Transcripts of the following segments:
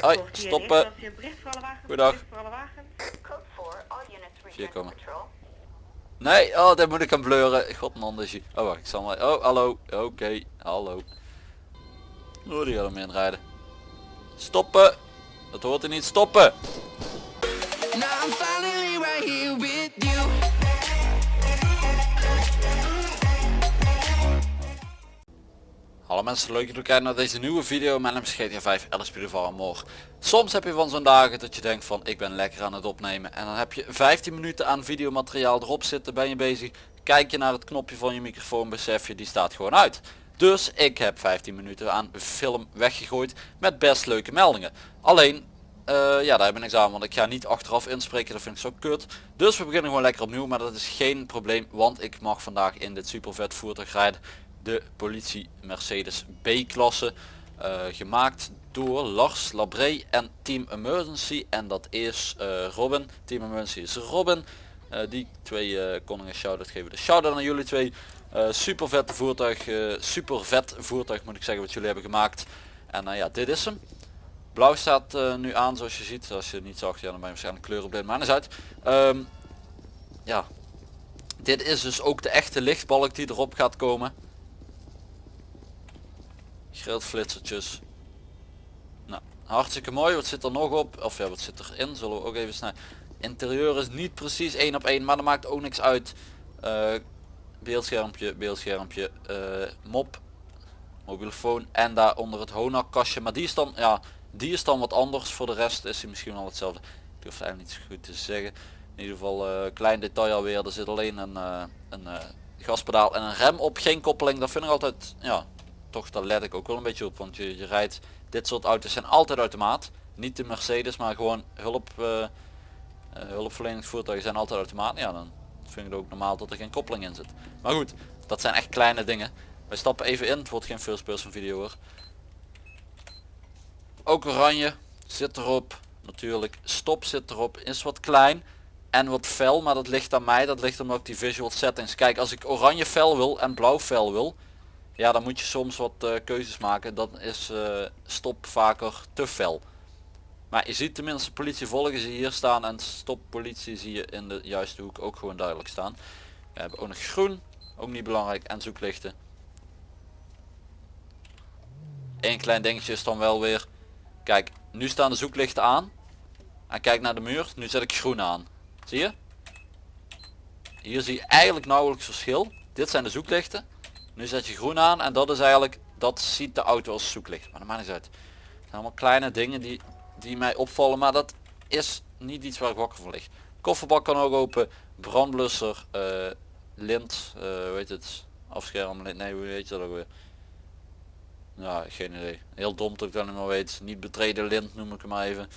Hoi, stoppen. Goedendag. Vier komen. Nee, oh, daar moet ik aan bleuren. God man, dus je... Oh, wacht, ik zal maar... Oh, hallo. Oké, hallo. Oh, die gaat hem inrijden. Stoppen. Dat hoort er niet. Stoppen. Hallo mensen, leuk dat jullie kijken naar deze nieuwe video. Mijn naam is GTA 5 LSP Amor. Soms heb je van zo'n dagen dat je denkt van ik ben lekker aan het opnemen. En dan heb je 15 minuten aan videomateriaal erop zitten, ben je bezig. Kijk je naar het knopje van je microfoon, besef je die staat gewoon uit. Dus ik heb 15 minuten aan film weggegooid met best leuke meldingen. Alleen, uh, ja daar heb ik niks aan, want ik ga niet achteraf inspreken, dat vind ik zo kut. Dus we beginnen gewoon lekker opnieuw, maar dat is geen probleem, want ik mag vandaag in dit super vet voertuig rijden de politie Mercedes B-klasse. Uh, gemaakt door Lars Labré en Team Emergency. En dat is uh, Robin. Team Emergency is Robin. Uh, die twee kon ik een shout-out geven. De shout-out aan jullie twee. super vet voertuig. super vet voertuig moet ik zeggen wat jullie hebben gemaakt. En ja, dit is hem. Blauw staat nu aan zoals je ziet. Als je het niet zag, ja, dan ben je waarschijnlijk kleur op dit maar is uit. Um, ja, dit is dus ook de echte lichtbalk die erop gaat komen flitsertjes. Nou, hartstikke mooi. Wat zit er nog op? Of ja, wat zit erin? Zullen we ook even snel. Interieur is niet precies één op één, maar dat maakt ook niks uit. Uh, beeldschermpje, beeldschermpje, uh, mop, mobielefoon en daar onder het Honak kastje. Maar die is dan, ja, die is dan wat anders. Voor de rest is hij misschien wel hetzelfde. Ik durf het eigenlijk niet zo goed te zeggen. In ieder geval uh, klein detail alweer. Er zit alleen een, een gaspedaal en een rem op. Geen koppeling. Dat vind ik altijd, ja, toch daar let ik ook wel een beetje op. Want je, je rijdt, dit soort auto's zijn altijd automaat. Niet de Mercedes, maar gewoon hulp, uh, hulpverleningsvoertuigen zijn altijd automaat. Ja, dan vind ik het ook normaal dat er geen koppeling in zit. Maar goed, dat zijn echt kleine dingen. Wij stappen even in, het wordt geen first person video hoor. Ook oranje zit erop. Natuurlijk, stop zit erop. Is wat klein en wat fel, maar dat ligt aan mij. Dat ligt omdat ik die visual settings. Kijk, als ik oranje fel wil en blauw fel wil, ja dan moet je soms wat uh, keuzes maken. Dan is uh, stop vaker te fel. Maar je ziet tenminste politie volgen ze hier staan en stop politie zie je in de juiste hoek ook gewoon duidelijk staan. We hebben ook nog groen, ook niet belangrijk, en zoeklichten. Eén klein dingetje is dan wel weer, kijk nu staan de zoeklichten aan. En kijk naar de muur, nu zet ik groen aan. Zie je? Hier zie je eigenlijk nauwelijks verschil. Dit zijn de zoeklichten. Nu zet je groen aan en dat is eigenlijk, dat ziet de auto als zoeklicht. Maar dat maakt niet uit. Het zijn allemaal kleine dingen die, die mij opvallen, maar dat is niet iets waar ik wakker van lig. Kofferbak kan ook open, brandblusser, uh, lint, uh, hoe heet het, afscherm, nee hoe heet dat ook weer? Ja, geen idee. Heel dom dat ik dat niet weet. Niet betreden lint noem ik hem maar even.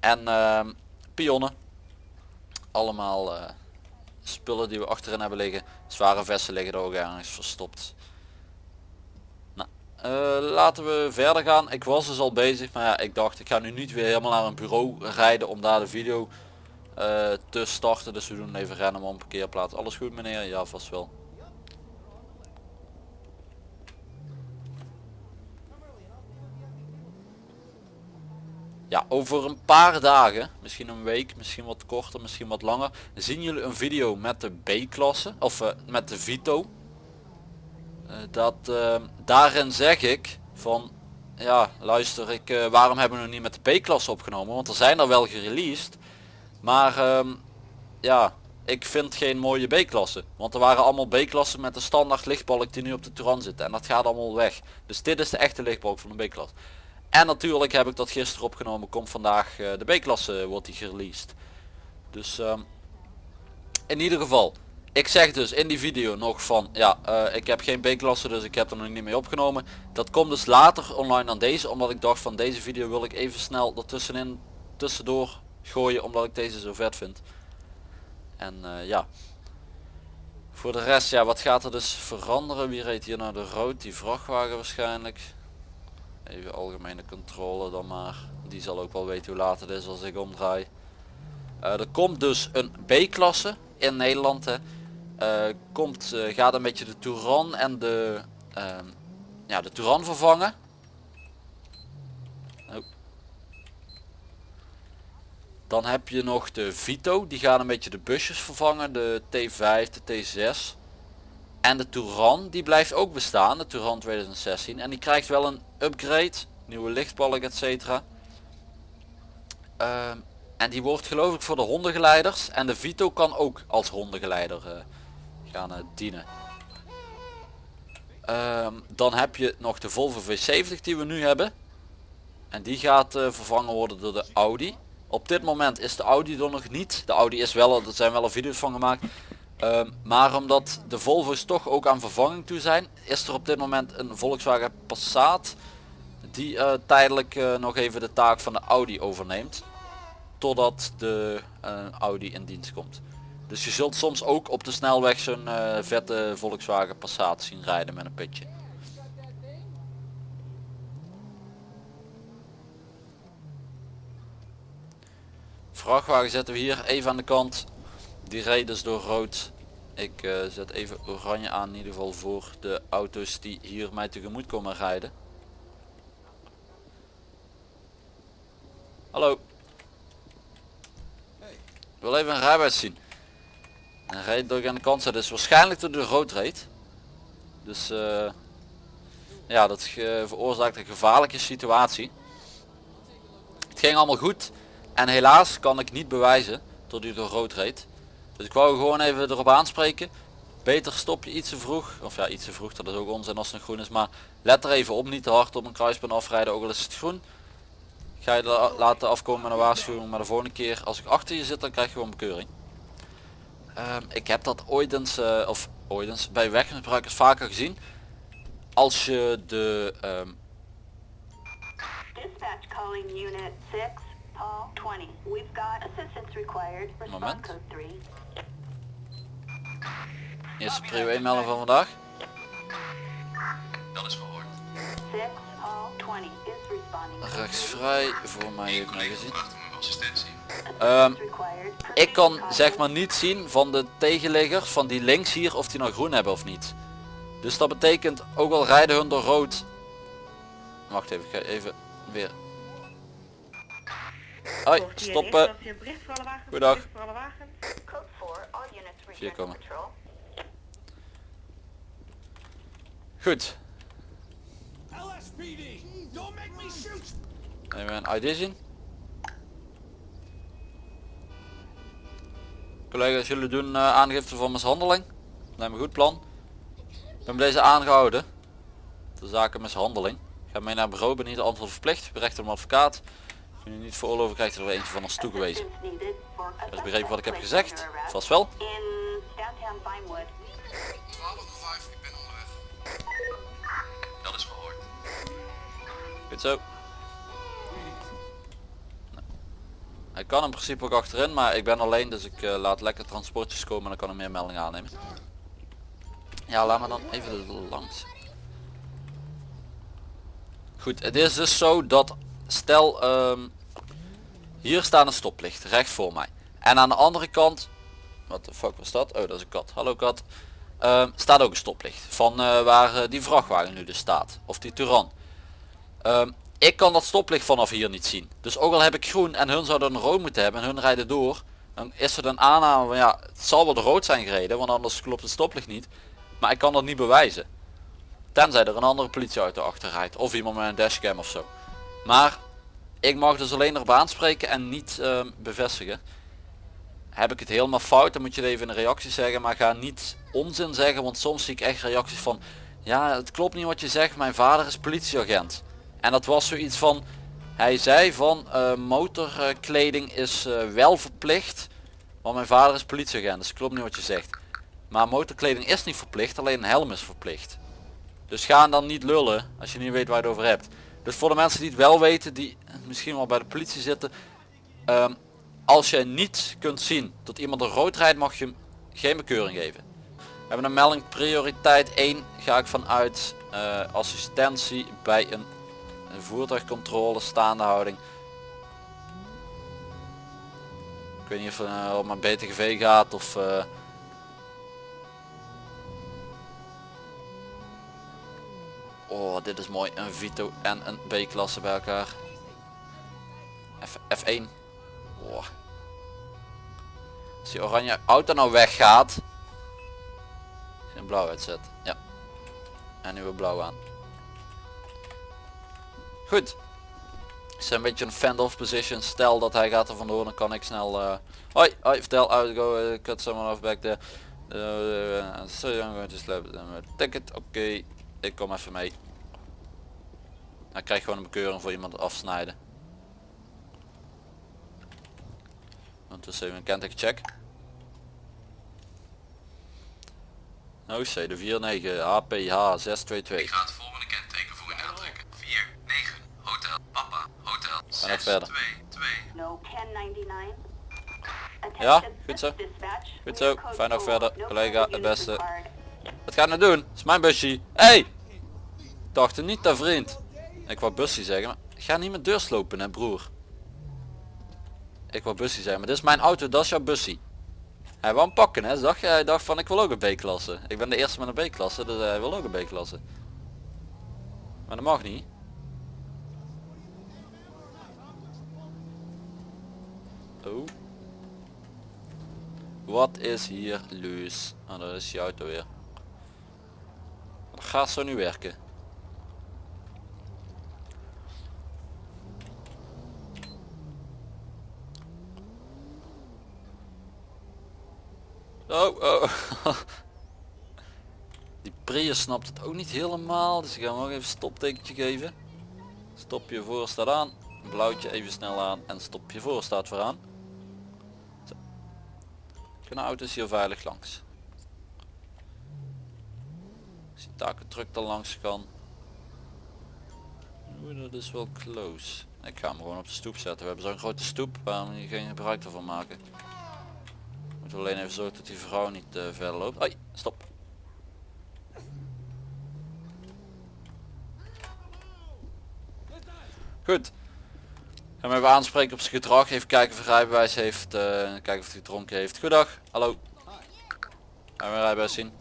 En uh, pionnen. Allemaal uh, spullen die we achterin hebben liggen. Zware vesten liggen er ook ergens verstopt. Nou, uh, laten we verder gaan. Ik was dus al bezig, maar ja, ik dacht ik ga nu niet weer helemaal naar een bureau rijden om daar de video uh, te starten. Dus we doen even rennen om een parkeerplaats. Alles goed meneer? Ja, vast wel. Ja, over een paar dagen, misschien een week, misschien wat korter, misschien wat langer, zien jullie een video met de B-klasse, of uh, met de Vito. Uh, dat, uh, daarin zeg ik van, ja luister, ik, waarom hebben we nog niet met de B-klasse opgenomen, want er zijn er wel gereleased, maar ehm, ja, ik vind geen mooie B-klasse, want er waren allemaal B-klassen met de standaard lichtbalk die nu op de Touran zit en dat gaat allemaal weg. Dus dit is de echte lichtbalk van de B-klasse. En natuurlijk heb ik dat gisteren opgenomen. Komt vandaag uh, de B-klasse wordt die gereleased. Dus uh, in ieder geval. Ik zeg dus in die video nog van ja uh, ik heb geen B-klasse dus ik heb er nog niet mee opgenomen. Dat komt dus later online dan deze. Omdat ik dacht van deze video wil ik even snel ertussenin tussendoor gooien. Omdat ik deze zo vet vind. En ja. Voor de rest ja wat gaat er dus veranderen. Wie reed hier naar de rood? Die vrachtwagen waarschijnlijk. Even algemene controle dan maar. Die zal ook wel weten hoe laat het is als ik omdraai. Uh, er komt dus een B-klasse in Nederland. Hè. Uh, komt, uh, gaat een beetje de Touran en de, ehm, ja, de Touran vervangen. Oh. Dan heb je nog de Vito, die gaan een beetje de busjes vervangen, de T5, de T6. En de Touran, die blijft ook bestaan, de Touran 2016. En die krijgt wel een upgrade, nieuwe lichtbalk etc. Ehm, en die wordt geloof ik voor de hondengeleiders. En de Vito kan ook als hondengeleider uh, gaan uh, dienen. Ehm, dan heb je nog de Volvo V70 die we nu hebben. En die gaat uh, vervangen worden door de Audi. Op dit moment is de Audi er nog niet. De Audi is wel, er zijn wel al video's van gemaakt. Ehm, maar omdat de Volvo's toch ook aan vervanging toe zijn, is er op dit moment een Volkswagen Passat die uh, tijdelijk uh, nog even de taak van de Audi overneemt. Totdat de uh, Audi in dienst komt. Dus je zult soms ook op de snelweg zo'n vette Volkswagen Passat zien rijden met een pitje. Vrachtwagen zetten we hier even aan de kant. Die rijdt dus door rood. Ik uh, zet even oranje aan in ieder geval voor de auto's die hier mij tegemoet komen rijden. Hallo. Ik wil even een rijbewijs zien. En rijdt door aan de kant is waarschijnlijk door de rood reed. Dus uh, ja, dat veroorzaakt een gevaarlijke situatie. Het ging allemaal goed. En helaas kan ik niet bewijzen tot u door rood reed. Dus ik wou gewoon even erop aanspreken. Beter stop je iets te vroeg. Of ja, iets te vroeg, dat is ook onzin als het nog groen is. Maar let er even op, niet te hard op een kruispunt afrijden, ook al is het groen. Ga je laten afkomen met een waarschuwing, maar de volgende keer als ik achter je zit, dan krijg je gewoon bekeuring. Um, ik heb dat ooit eens, uh, of ooit eens, bij weggebruikers vaker gezien. Als je de... Um... Dispatch calling unit 6. Paul 20. We've got assistance required. Respond code 3. Eerste prio 1 melding van vandaag. Dat is gehoord. 6 Paul 20 is responding. Rechtsvrij voor mij heeft mij gezien. Um, ik kan zeg maar niet zien van de tegenliggers van die links hier of die nog groen hebben of niet. Dus dat betekent ook al rijden hun door rood. Wacht even, ik ga even weer Hoi, stoppen. Goedendag. Vier komen. Goed. Even een ID zien. Collega's, jullie doen uh, aangifte van mishandeling. Lijkt me goed plan. Ik ben deze aangehouden. De zaken mishandeling. Ga mee naar bureau, ben niet antwoord verplicht. Berecht een advocaat. Als je niet veroorloven krijgt er eentje van ons toegewezen. Als begrepen wat ik heb gezegd? Vast wel. Dat is gehoord. Goed zo. Nou. Hij kan in principe ook achterin, maar ik ben alleen, dus ik uh, laat lekker transportjes komen en dan kan ik meer meldingen aannemen. Ja, laat me dan even langs. Goed, het is dus zo dat stel um, hier staat een stoplicht recht voor mij. En aan de andere kant wat de fuck was dat? Oh dat is een kat. Hallo kat. Um, staat ook een stoplicht van uh, waar uh, die vrachtwagen nu dus staat. Of die Turan. Um, ik kan dat stoplicht vanaf hier niet zien. Dus ook al heb ik groen en hun zouden een rood moeten hebben en hun rijden door dan is er een aanname van ja het zal wel de rood zijn gereden want anders klopt het stoplicht niet. Maar ik kan dat niet bewijzen. Tenzij er een andere politieauto achter rijdt of iemand met een dashcam of zo maar ik mag dus alleen erop aanspreken en niet uh, bevestigen. Heb ik het helemaal fout, dan moet je het even in een reactie zeggen. Maar ga niet onzin zeggen, want soms zie ik echt reacties van... Ja, het klopt niet wat je zegt, mijn vader is politieagent. En dat was zoiets van... Hij zei van uh, motorkleding is uh, wel verplicht. Want mijn vader is politieagent, dus klopt niet wat je zegt. Maar motorkleding is niet verplicht, alleen een helm is verplicht. Dus ga dan niet lullen als je niet weet waar je het over hebt. Dus voor de mensen die het wel weten, die misschien wel bij de politie zitten. Um, als je niet kunt zien dat iemand een rood rijdt, mag je hem geen bekeuring geven. We hebben een melding prioriteit 1 ga ik vanuit uh, assistentie bij een, voertuigcontrole staande houding. Ik weet niet of het uh, om een BTGV gaat of... Uh, Oh, dit is mooi. Een Vito en een B-klasse bij elkaar. F F1. Oh, die oranje auto nou weggaat. Geen blauw uitzet. Ja. En nu weer blauw aan. Goed. Is een beetje een fend-off position. Stel dat hij gaat er vandoor, dan kan ik snel... eh hoi, hoi, vertel, out go, uh, cut someone off back there. Uh, so I'm going to slap them ticket. Oké, ik kom even mee. Hij krijgt gewoon een bekeuring voor iemand afsnijden. Ondertussen even een kenteken check. OC de 49 APH 622. Ik ga het volgende kenteken voor u aantrekken. 4, 9, hotel, papa, hotel, nog 6, verder. 2, 2. No 1099. Ja, goed zo. Goed zo, fijn nog verder. Collega, het beste. Wat ga je nou doen? Dat is mijn busje. Hey! Dacht niet, hè vriend. Ik wou busje zeggen, maar ga niet met deur slopen hè broer. Ik wou busje zeggen, maar dit is mijn auto, dat is jouw busje. Hij wou hem pakken hè, zag je? Hij dacht van ik wil ook een B-klasse. Ik ben de eerste met een B-klasse, dus hij wil ook een B-klasse. Maar dat mag niet. Oh. Wat is hier los? Ah, dat is je auto weer. Dat gaat zo nu werken. Oh, oh. Die Prius snapt het ook niet helemaal, dus ik ga hem ook even stoptekentje geven. Stop je voor staat aan, blauwtje even snel aan en stop je voor staat vooraan. Zo. Kunnen auto's hier veilig langs. Als die takentruck er langs kan. Oeh, dat is wel close. Ik ga hem gewoon op de stoep zetten. We hebben zo'n grote stoep, waarom hier geen gebruik ervan maken. Moeten alleen even zorgen dat die vrouw niet eh, verder loopt. Hoi, stop. Goed. Gaan we even aanspreken op zijn gedrag. Even kijken of hij rijbewijs heeft. eh, kijken of hij gedronken heeft. Goedag. Hallo. Gaan we rijbewijs zien?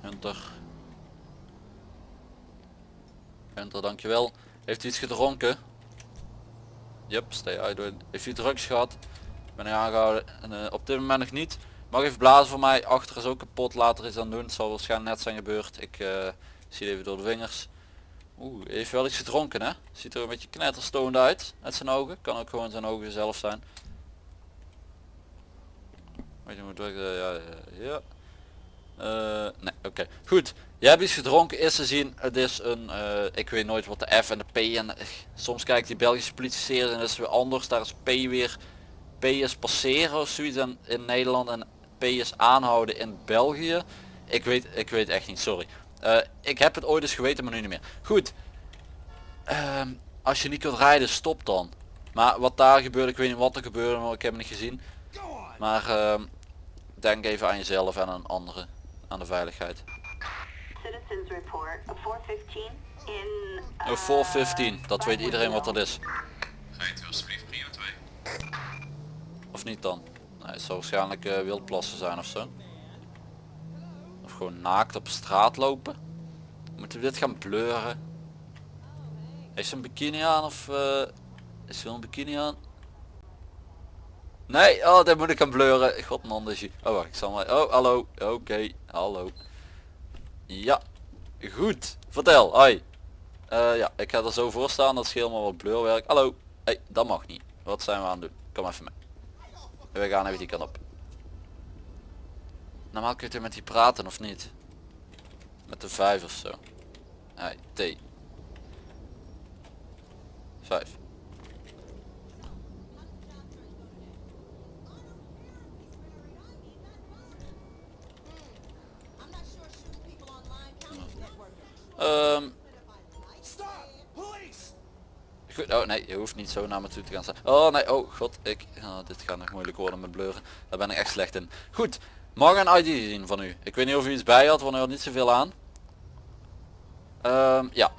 Hunter. Hunter, dankjewel. Heeft hij iets gedronken? Yep, stay out. Heeft hij drugs gehad? Ben hij aangehouden? En, eh, op dit moment nog niet. Mag even blazen voor mij. Achter is ook kapot. Later iets aan doen. Het zal waarschijnlijk net zijn gebeurd. Ik eh, zie even door de vingers. Oeh, heeft wel iets gedronken hè? Ziet er een beetje knetterstoned uit. Uit zijn ogen. Kan ook gewoon zijn ogen zelf zijn. Weet je hoe het werkt? Eh, ja, ja, nee, oké. Goed. Jij hebt iets gedronken. Is te zien. Het is een, ik weet nooit wat de F en de P en soms kijkt die Belgische politie en dat is weer anders. Daar is P weer, P is passeren of zoiets in, in Nederland en P is aanhouden in België. Ik weet, ik weet echt niet, sorry. Eh, ik heb het ooit eens geweten, maar nu niet meer. Goed. Ehm, als je niet kunt rijden, stop dan. Maar wat daar gebeurt, ik weet niet wat er gebeurde, maar ik heb het niet gezien. Maar ehm, denk even aan jezelf en aan anderen. Aan de veiligheid. Citizens report. A 415 in. Oh, uh, 415, dat weet iedereen wat dat is. Rijdt u alsjeblieft prio 2. Of niet dan? Nee, zal waarschijnlijk eh, wildplassen zijn of zo. Of gewoon naakt op straat lopen. Moeten we dit gaan bleuren? Heeft een bikini aan of eh, is ze een bikini aan? Nee, oh dit moet ik gaan bleuren. God man, dus je. Oh wacht, ik zal maar. Oh hallo. Oké, hallo. Ja, goed. Vertel, hoi. Eh, ja, ik ga er zo voor staan, dat scheelt maar wat bleurwerk. Hallo. hey, dat mag niet. Wat zijn we aan het doen? Kom even mee. En we gaan even die kant op. Normaal kun je met die praten of niet? Met de vijf of zo. Hey, T. Vijf. Ehm. Goed, oh nee, je hoeft niet zo naar me toe te gaan staan. Oh nee, oh god, ik, dit gaat nog moeilijk worden met bleuren. Daar ben ik echt slecht in. Goed, mag een ID zien van u. Ik weet niet of u iets bij had, want u had niet zoveel aan. Ehm, ja.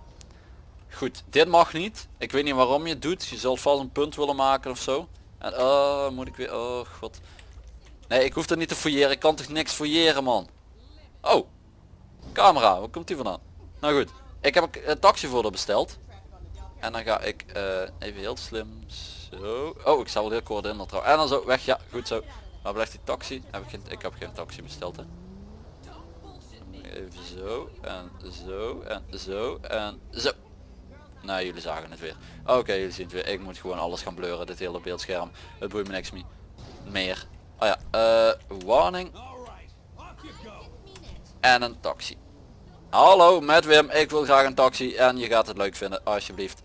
Goed, dit mag niet. Ik weet niet waarom je het doet. Je zult vast een punt willen maken of zo. En oh, moet ik weer, oh god. Nee, ik hoef er niet te fouilleren. Ik kan toch niks fouilleren man. Oh, camera, waar komt die vandaan? Nou goed, ik heb een taxi voor de besteld. En dan ga ik eh, even heel slim zo. Oh, ik zal wel heel kort in trouwens. En dan zo weg. Ja, goed zo. Waar blijft die taxi? Heb ik, geen, ik heb geen taxi besteld hè. Even zo en zo en zo en zo. Nou jullie zagen het weer. Oké jullie zien het weer. Ik moet gewoon alles gaan bleuren. Dit hele beeldscherm. Het boeit me niks mee. meer. Oh ja. eh warning. En een taxi. Hallo met Wim. Ik wil graag een taxi. En je gaat het leuk vinden. Alsjeblieft.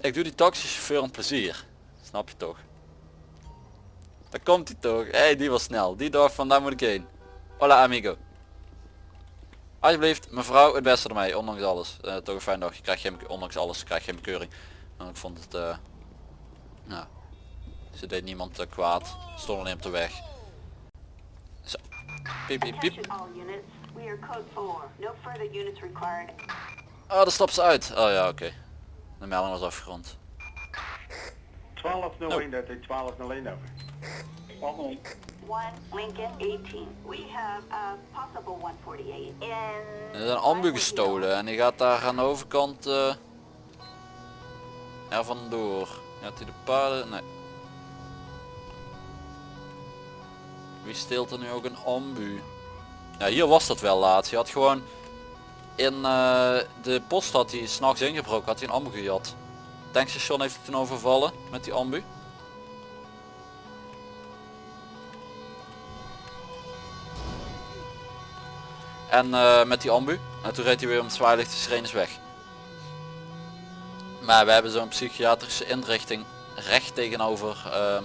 Ik doe die taxichauffeur een plezier. Snap je toch? Daar komt hij toch. Hé, hey, die was snel. Die dacht van daar moet ik heen. Hola amigo. Alsjeblieft, mevrouw, het beste ermee, ondanks alles. Eh, toch een fijn dag. Je krijgt geen, ondanks alles, krijg je geen bekeuring. En ik vond het, eh, nou, ze deed niemand eh, kwaad. Stond alleen op de weg. Zo. Piep, piep, piep. Attention all units. We are code 4. No further units required. Oh, stapt ze uit. Oh ja, oké. De melding was afgerond. 1201, dat is 1201 over. 1 Lincoln 18. We have a possible 148 in... Er is een ambu gestolen en die gaat daar aan de overkant eh er vandoor. Gaat hij de paarden? Nee. Wie steelt er nu ook een ambu? Ja, hier was dat wel laatst. Je had gewoon in eh, de post had hij s'nachts ingebroken, had hij een ambu gejat. Tankstation heeft hij toen overvallen met die ambu. En eh, met die ambu. En toen reed hij weer om het zwaailicht de sirenes weg. Maar we hebben zo'n psychiatrische inrichting recht tegenover ehm,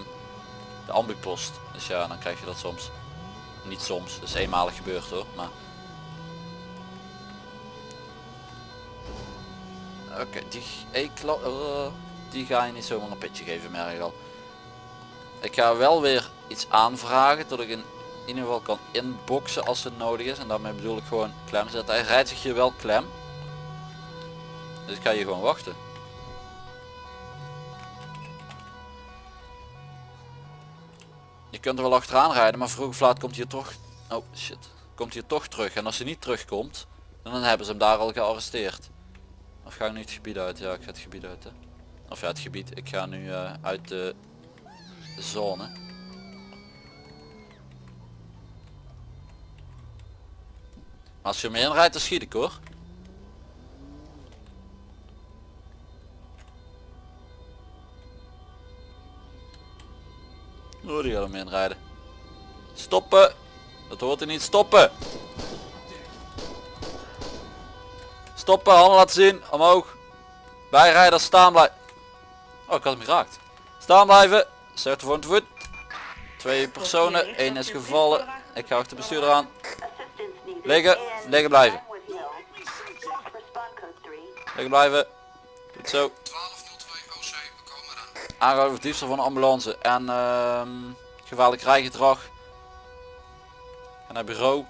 de ambupost. Dus ja, dan krijg je dat soms. Niet soms, dus eenmalig gebeurd hoor. Maar... Oké, die, ik, eh, die ga je niet zomaar een pitje geven merk ik al. Ik ga wel weer iets aanvragen dat ik in ieder geval kan inboxen als het nodig is. En daarmee bedoel ik gewoon klem zetten. Hij rijdt zich hier wel klem. Dus ik ga hier gewoon wachten. Je kunt er wel achteraan rijden, maar vroeg of laat komt hij toch... Oh shit. Komt hij toch terug. En als hij niet terugkomt, dan hebben ze hem daar al gearresteerd. Of ga ik nu het gebied uit? Ja, ik ga het gebied uit. Of ja, het gebied. Ik ga nu eh, uit de zone. Als je hem inrijdt, dan schiet ik hoor. Oh, die gaat hem inrijden. Stoppen! Dat hoort hij niet. Stoppen! Stoppen, handen laten zien. Omhoog. Bijrijder staan blijven. Oh, ik had hem geraakt. Staan blijven. Zet voor het voet. Twee personen. één is gevallen. Ik ga achter de bestuurder aan. Liggen. Liggen blijven. Vinewood Hills. Respond code 3. Liggen blijven. Goed zo. 1202 OC, we komen eraan. Aangehouden voor diefstal van een ambulance. En ehm gevaarlijk rijgedrag. En naar bureau.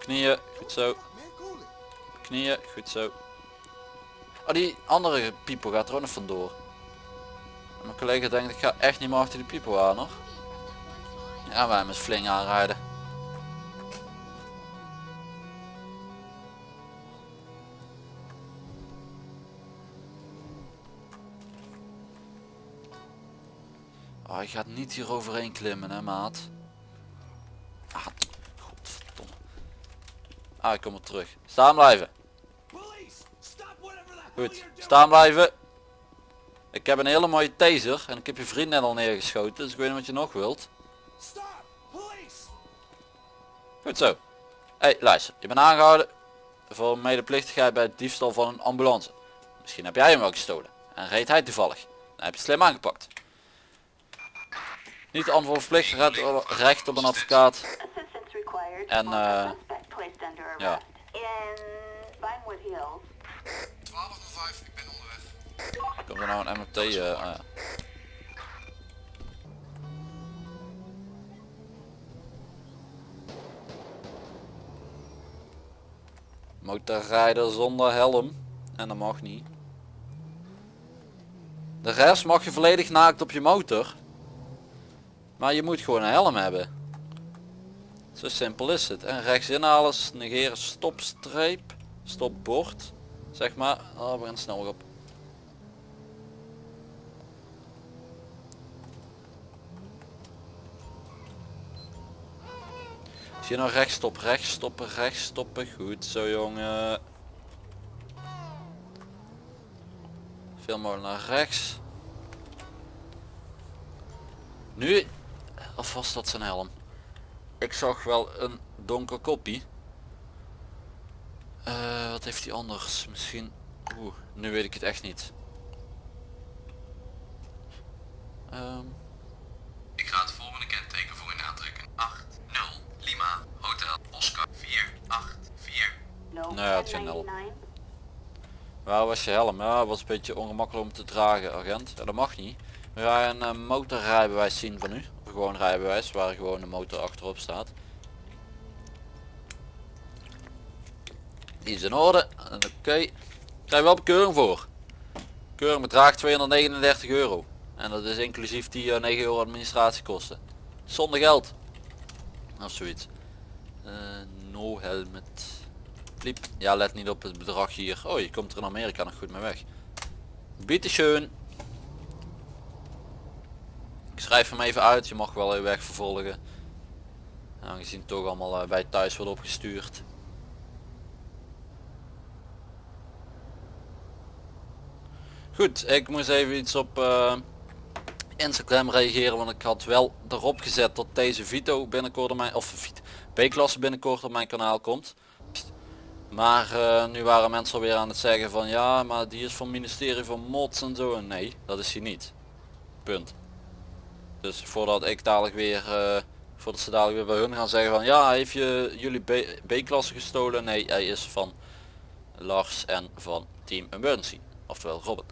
Knieën. Goed zo. Knieën. Goed zo. Oh, die andere pipo gaat er ook nog vandoor. Mijn collega denkt ik ga echt niet meer achter die pipo aan hoor. Ja, wij met fling aanrijden. Oh, je gaat niet hier overheen klimmen hè maat. Ah, ik kom er terug. Staan blijven. Goed, staan blijven. Ik heb een hele mooie taser en ik heb je vriend net al neergeschoten, dus ik weet niet wat je nog wilt. Goed zo. hey, luister, je bent aangehouden voor medeplichtigheid bij het diefstal van een ambulance. Misschien heb jij hem wel gestolen en reed hij toevallig. Dan heb je slim aangepakt. Niet antwoordverplicht, recht, recht op een advocaat. En, eh, placed under arrest. ja. In Vinewood Hills. 1205, ik ben onderweg. Komt er nou een MMT? eh, ah ja. Motorrijder zonder helm. En dat mag niet. De rest mag je volledig naakt op je motor. Maar je moet gewoon een helm hebben. Zo simpel is het. En rechts inhalen, negeren, stopstreep, stopbord. Zeg maar, oh, we gaan snel op. Als je nou rechts stop, rechts stoppen, rechts stoppen. Goed zo jongen. Veel mogelijk naar rechts. Nu, alvast dat zijn helm. Ik zag wel een donker koppie. Eh, wat heeft hij anders? Misschien... Oeh, nu weet ik het echt niet. Ehm, Ik ga het volgende kenteken voor u aantrekken. 8, 0, Lima, Hotel, Oscar, 4, 8, 4. No, Nee, het geen helm. 1099. waar was je helm? Ja, was een beetje ongemakkelijk om te dragen, agent. Ja, dat mag niet. We gaan een uh, motorrijbewijs zien van u. Gewoon rijbewijs, waar gewoon de motor achterop staat. Die is in orde. Oké. Okay. Krijg wel bekeuring voor. Keuring bedraagt 239 euro. En dat is inclusief die eh, 9 euro administratiekosten. Zonder geld. Of zoiets. Eh, no helmet. Pliep. Ja, let niet op het bedrag hier. Oh, je komt er in Amerika nog goed mee weg. Bitteschön. Schrijf hem even uit. Je mag wel je weg vervolgen. Aangezien toch allemaal eh, bij thuis wordt opgestuurd. Goed, ik moest even iets op eh, Instagram reageren, want ik had wel erop gezet dat deze Vito binnenkort op mijn, of B-klasse binnenkort op mijn kanaal komt. Maar eh, nu waren mensen alweer aan het zeggen van ja, maar die is van ministerie van Mods en zo. En nee, dat is hij niet. Punt. Dus voordat ik dadelijk weer, uh, voordat ze dadelijk weer bij hun gaan zeggen van ja, heeft je jullie B-klasse gestolen? Nee, hij is van Lars en van Team Emergency. Oftewel Robin.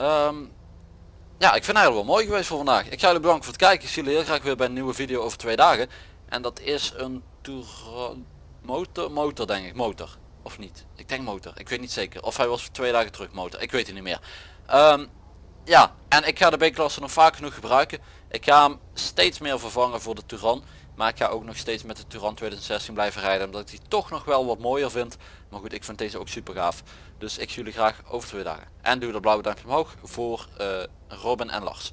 Um, ja, ik vind het wel mooi geweest voor vandaag. Ik ga jullie bedanken voor het kijken. Ik zie jullie heel graag weer bij een nieuwe video over twee dagen. En dat is een Touran motor, motor denk ik, motor. Of niet? Ik denk motor, ik weet niet zeker. Of hij was twee dagen terug motor, ik weet het niet meer. Um, ja, en ik ga de B-klasse nog vaak genoeg gebruiken. Ik ga hem steeds meer vervangen voor de Touran. Maar ik ga ook nog steeds met de Touran 2016 blijven rijden. Omdat ik die toch nog wel wat mooier vind. Maar goed, ik vind deze ook super gaaf. Dus ik zie jullie graag over twee dagen. En doe dat blauwe duimpje omhoog voor uh, Robin en Lars.